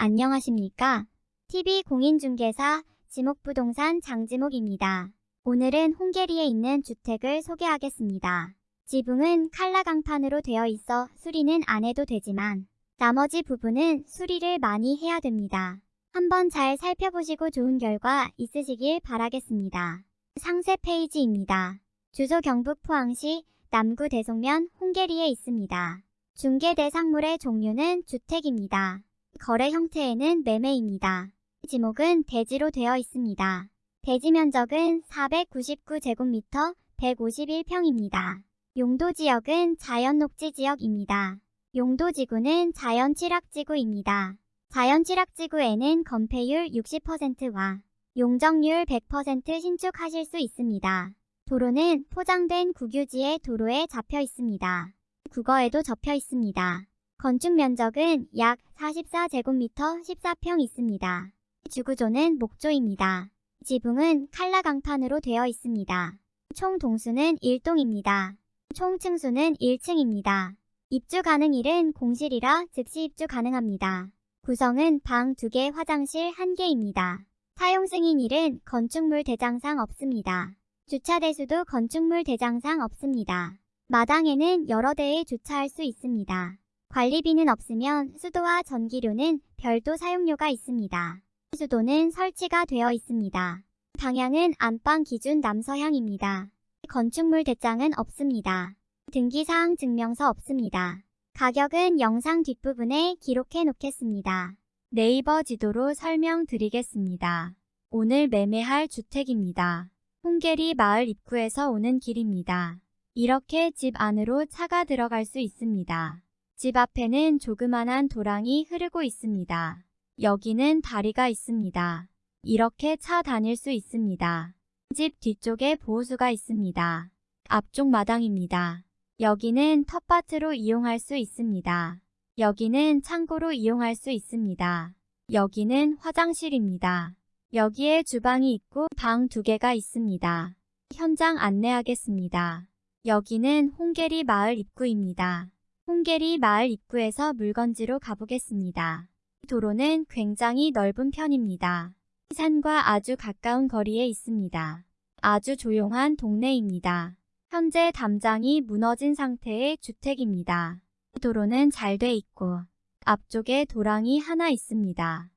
안녕하십니까? TV 공인중개사 지목부동산 장지목입니다. 오늘은 홍계리에 있는 주택을 소개하겠습니다. 지붕은 칼라 강판으로 되어 있어 수리는 안 해도 되지만 나머지 부분은 수리를 많이 해야 됩니다. 한번 잘 살펴보시고 좋은 결과 있으시길 바라겠습니다. 상세 페이지입니다. 주소 경북 포항시 남구 대송면 홍계리에 있습니다. 중개 대상물의 종류는 주택입니다. 거래 형태에는 매매입니다. 지목은 대지로 되어 있습니다. 대지 면적은 499제곱미터 151평입니다. 용도 지역은 자연 녹지 지역입니다. 용도 지구는 자연 취락지구입니다. 자연 취락지구에는 건폐율 60%와 용적률 100% 신축하실 수 있습니다. 도로는 포장된 국유지의 도로에 잡혀 있습니다. 국어에도 접혀 있습니다. 건축 면적은 약 44제곱미터 14평 있습니다. 주구조는 목조입니다. 지붕은 칼라 강판으로 되어 있습니다. 총 동수는 1동입니다. 총 층수는 1층입니다. 입주 가능일은 공실이라 즉시 입주 가능합니다. 구성은 방 2개, 화장실 1개입니다. 사용 승인일은 건축물 대장상 없습니다. 주차 대수도 건축물 대장상 없습니다. 마당에는 여러 대에 주차할 수 있습니다. 관리비는 없으면 수도와 전기료는 별도 사용료가 있습니다. 수도는 설치가 되어 있습니다. 방향은 안방 기준 남서향입니다. 건축물 대장은 없습니다. 등기사항 증명서 없습니다. 가격은 영상 뒷부분에 기록해 놓겠습니다. 네이버 지도로 설명드리겠습니다. 오늘 매매할 주택입니다. 홍계리 마을 입구에서 오는 길입니다. 이렇게 집 안으로 차가 들어갈 수 있습니다. 집 앞에는 조그만한 도랑이 흐르고 있습니다. 여기는 다리가 있습니다. 이렇게 차 다닐 수 있습니다. 집 뒤쪽에 보호수가 있습니다. 앞쪽 마당입니다. 여기는 텃밭으로 이용할 수 있습니다. 여기는 창고로 이용할 수 있습니다. 여기는 화장실입니다. 여기에 주방이 있고 방 두 개가 있습니다. 현장 안내하겠습니다. 여기는 홍계리 마을 입구입니다. 홍계리 마을 입구에서 물건지로 가보겠습니다. 도로는 굉장히 넓은 편입니다. 산과 아주 가까운 거리에 있습니다. 아주 조용한 동네입니다. 현재 담장이 무너진 상태의 주택입니다. 도로는 잘 돼 있고 앞쪽에 도랑이 하나 있습니다.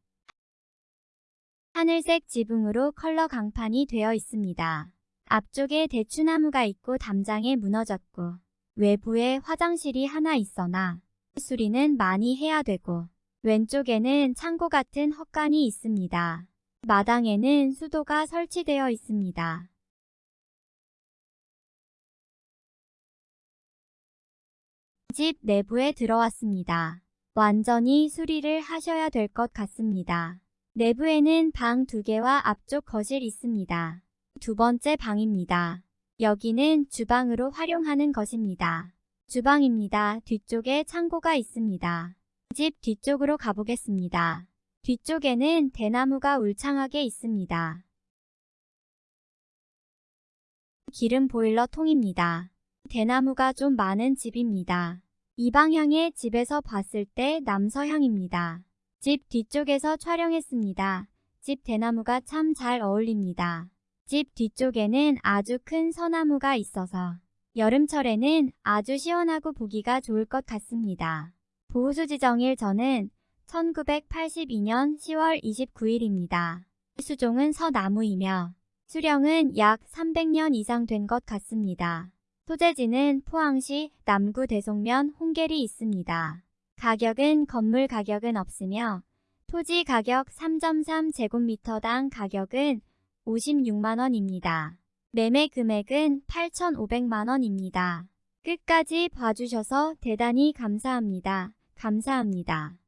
하늘색 지붕으로 컬러 강판이 되어 있습니다. 앞쪽에 대추나무가 있고 담장에 무너졌고 외부에 화장실이 하나 있어나 수리는 많이 해야 되고 왼쪽에는 창고 같은 헛간이 있습니다. 마당에는 수도가 설치되어 있습니다. 집 내부에 들어왔습니다. 완전히 수리를 하셔야 될 것 같습니다. 내부에는 방두 개와 앞쪽 거실 있습니다. 두 번째 방입니다. 여기는 주방으로 활용하는 것입니다. 주방입니다. 뒤쪽에 창고가 있습니다. 집 뒤쪽으로 가보겠습니다. 뒤쪽에는 대나무가 울창하게 있습니다. 기름 보일러 통입니다. 대나무가 좀 많은 집입니다. 이 방향의 집에서 봤을 때 남서향입니다. 집 뒤쪽에서 촬영했습니다. 집 대나무가 참 잘 어울립니다. 집 뒤쪽에는 아주 큰 서나무가 있어서 여름철에는 아주 시원하고 보기가 좋을 것 같습니다. 보호수 지정일 저는 1982년 10월 29일입니다. 수종은 서나무이며 수령은 약 300년 이상 된 것 같습니다. 소재지는 포항시 남구 대송면 홍계리 있습니다. 가격은 건물 가격은 없으며 토지 가격 3.3제곱미터당 가격은 56만원입니다. 매매 금액은 8,500만원입니다. 끝까지 봐주셔서 대단히 감사합니다. 감사합니다.